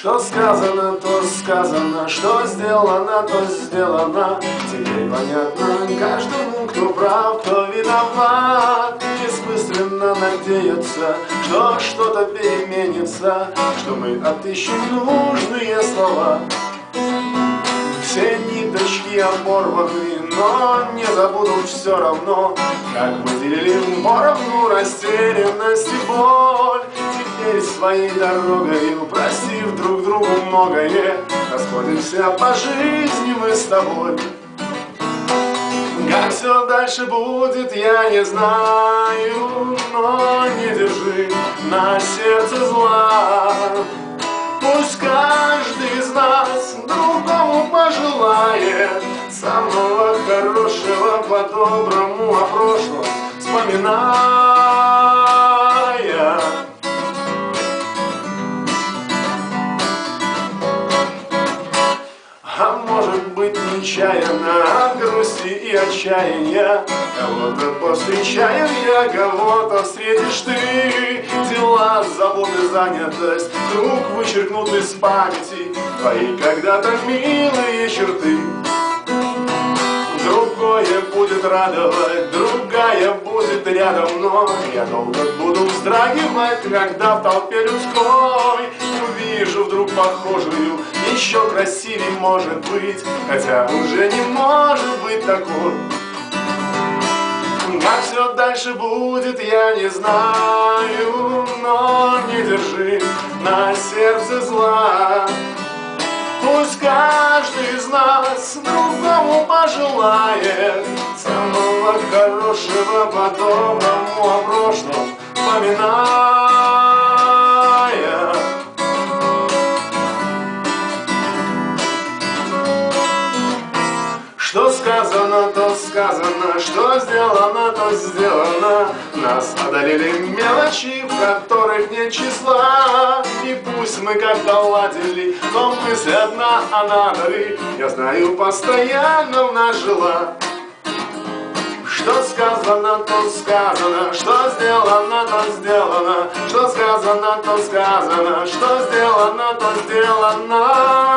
Что сказано, то сказано, что сделано, то сделано. Теперь понятно каждому, кто прав, кто виноват. Бессмысленно надеяться, что что-то переменится, что мы отыщем нужные слова. Все ниточки оборваны, но не забуду все равно, Как мы делили поровну растерянность и боль. Своей дорогой, простив друг другу многое, Расходимся по жизни мы с тобой. Как все дальше будет, я не знаю, но не держи на сердце зла. Пусть каждый из нас другому пожелает Самого хорошего по-доброму о прошлом вспоминая нечаянно от грусти и отчаяния. Кого-то повстречаем я, кого-то встретишь ты. Дела, заботы, занятость вдруг вычеркнут из памяти. Твои когда-то милые черты. Другое будет радовать, другая будет рядом Но я долго буду вздрагивать, когда в толпе людской Увижу вдруг похожую, еще красивее может быть Хотя уже не может быть такой как все дальше будет, я не знаю, но не держи на сердце зла. Пусть каждый из нас другому пожелает Самого хорошего по-доброму о прошлом вспоминая сказано, то сказано, что сделано, то сделано. Нас одолели мелочи, в которых нет числа. И пусть мы как-то ладили, но мысль одна, она дали Я знаю, постоянно в нас жила. Что сказано, то сказано, что сделано, то сделано, что сказано, то сказано, что сделано, то сделано.